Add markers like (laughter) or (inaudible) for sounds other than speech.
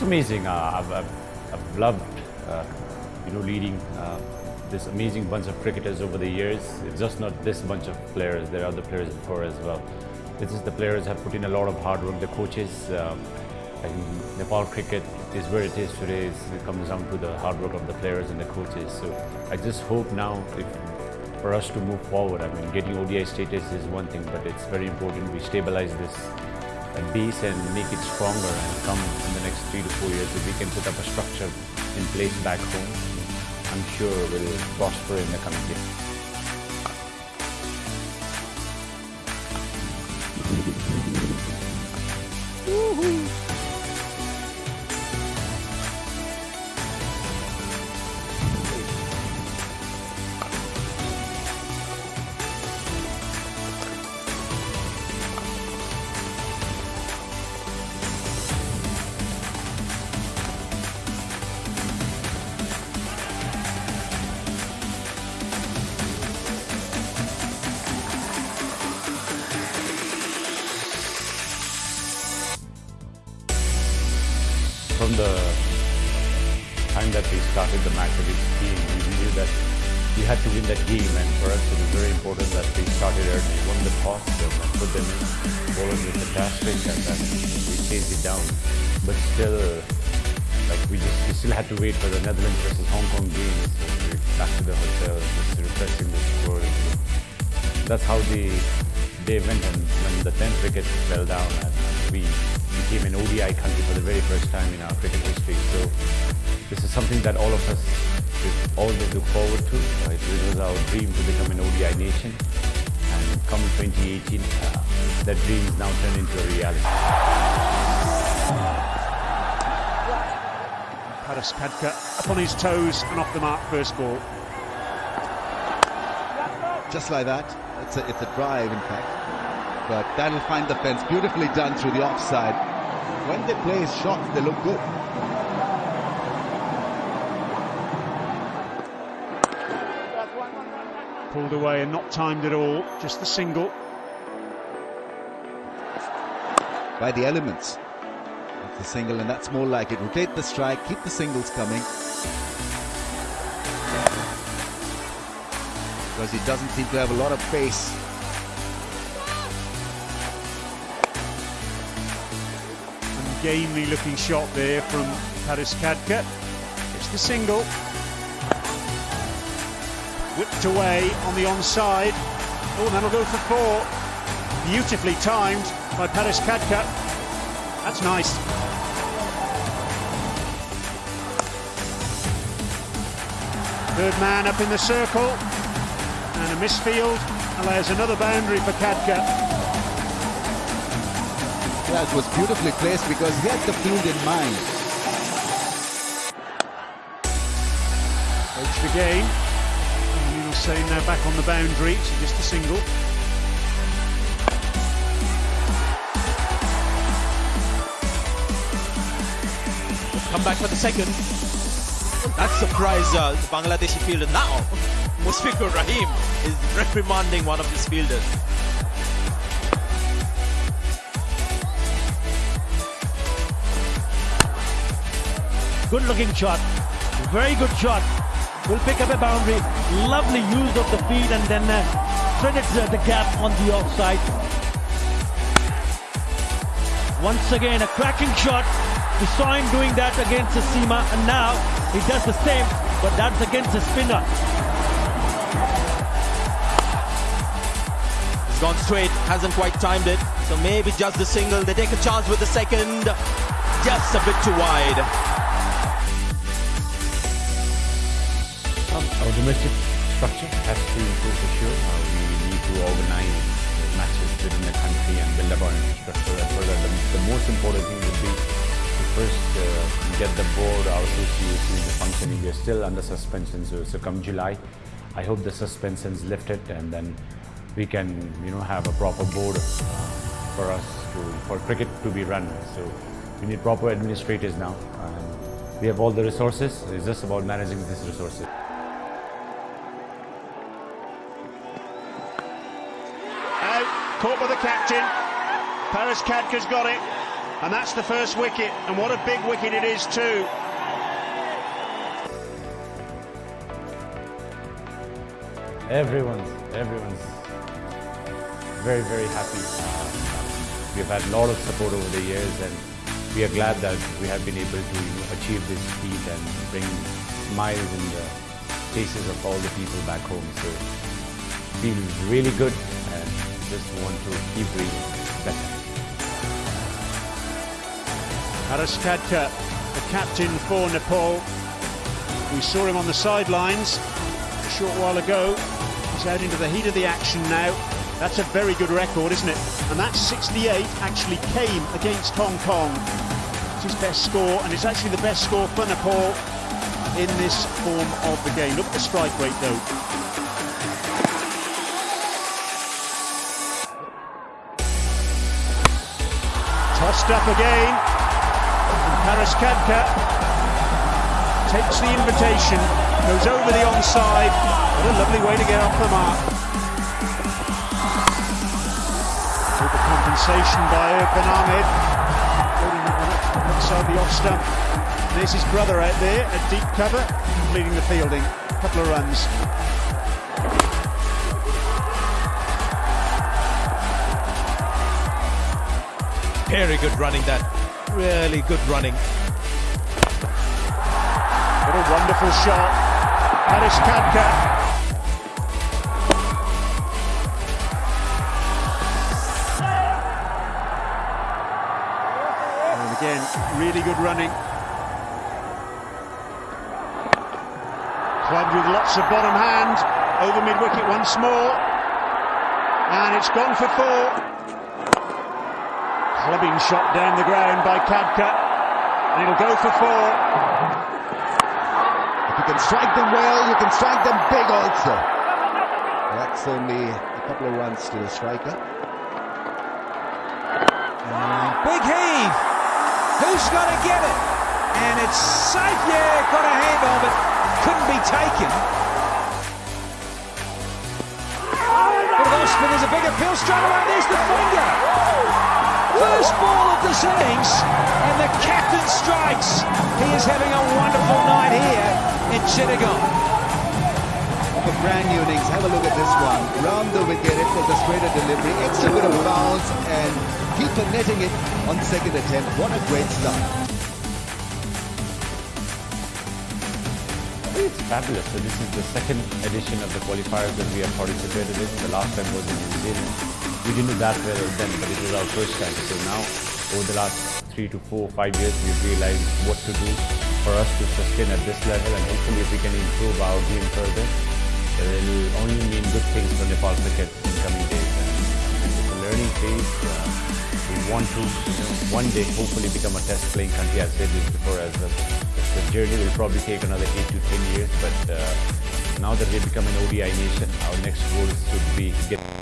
It's amazing. Uh, I've, I've, loved, uh, you know, leading uh, this amazing bunch of cricketers over the years. It's just not this bunch of players. There are other players before as well. This is the players have put in a lot of hard work. The coaches, uh, Nepal cricket is where it is today. It comes down to the hard work of the players and the coaches. So I just hope now if, for us to move forward. I mean, getting ODI status is one thing, but it's very important we stabilize this base and make it stronger and come four years if we can put up a structure in place back home I'm sure will prosper in the coming years. from the time that we started the match against team, we knew that we had to win that game and for us it was very important that we started early, won the toss and put them in, bowlers were fantastic and then we chased it down. But still, like we just we still had to wait for the Netherlands versus Hong Kong game. So we back to the hotel, just refreshing the score. That's how the day went and when the 10th wicket fell down and we became an ODI country for the very first time in our cricket history. So this is something that all of us always look forward to. It was our dream to become an ODI nation. And come 2018, uh, that dream is now turned into a reality. Paras Khadka up on his toes and off the mark first ball. Just like that. It's a, it's a drive, in fact. But that'll find the fence. Beautifully done through the offside when they play shots, they look good. Pulled away and not timed at all, just the single. By the elements. That's the single, and that's more like it. Rotate the strike, keep the singles coming. Because he doesn't seem to have a lot of pace. Gamely looking shot there from Paras Khadka. It's the single. Whipped away on the onside. Oh, that'll go for four. Beautifully timed by Paras Khadka. That's nice. Third man up in the circle. And a misfield allows another boundary for Khadka. Yeah, it was beautifully placed because he had the field in mind. Edged again. And Yunus Sain now back on the boundary, so just a single. Come back for the second. That surprised uh, the Bangladeshi fielder. Now, (laughs) Mushfiqur Rahim is reprimanding one of his fielders. Good looking shot. Very good shot. Will pick up a boundary. Lovely use of the feet and then uh, threaded the gap on the offside. Once again, a cracking shot. We saw him doing that against the Seema and now he does the same, but that's against the spinner. He's gone straight, hasn't quite timed it. So maybe just the single. They take a chance with the second. Just a bit too wide. Our domestic structure has to improve for sure. Uh, we need to organize matches within the country and build up our infrastructure as well. The, the most important thing would be to first uh, get the board, our association into functioning. We are still under suspension, so, so come July, I hope the suspension is lifted and then we can, you know, have a proper board uh, for us to, for cricket to be run. So we need proper administrators now. we have all the resources. It's just about managing these resources. Caught by the captain. Paras Khadka's got it. And that's the first wicket, and what a big wicket it is too. Everyone's, everyone's very, very happy. We've had a lot of support over the years and we are glad that we have been able to achieve this feat and bring smiles in the faces of all the people back home. So feel really good just want to keep doing better. Paras the captain for Nepal. We saw him on the sidelines a short while ago. He's out into the heat of the action now. That's a very good record, isn't it? And that 68 actually came against Hong Kong. It's his best score, and it's actually the best score for Nepal in this form of the game. Look at the strike rate, though. Up again. And Paras Khadka takes the invitation, goes over the onside. What a lovely way to get off the mark. The compensation by Irfan Ahmed. Outside the off stump. There's his brother out there at deep cover, leading the fielding. A couple of runs. Very good running that. Really good running. What a wonderful shot. Paras Khadka. And again, really good running. Clubbed with lots of bottom hand. Over mid wicket once more. And it's gone for four. Clubbing shot down the ground by Khadka. And it'll go for four. If you can strike them well, you can strike them big also. That's only a couple of runs to the striker. Big heave. Who's going to get it? And it's safe. Yeah, got a hand on it. Couldn't be taken. Bit of off spin. There's a big appeal straight away. There's the finger. First ball of this innings, and the captain strikes. He is having a wonderful night here in Chittagong. Of a brand new innings, have a look at this one. Round the wicket, it was a straighter delivery, extra bit of bounce, and keeper netting it on second attempt. What a great start. It's fabulous. So this is the second edition of the qualifiers that we have participated in. The last time was in New Zealand. We didn't do that well then, but it was our first time. So now, over the last three to four, five years, we've realized what to do for us to sustain at this level, and hopefully, if we can improve our game further, it will only mean good things for Nepal cricket in coming days. And it's a learning phase. Uh, we want to, you know, one day, hopefully, become a test playing country. I've said this before as well. The journey will probably take another eight to ten years, but uh, now that we've become an ODI nation, our next goal should be get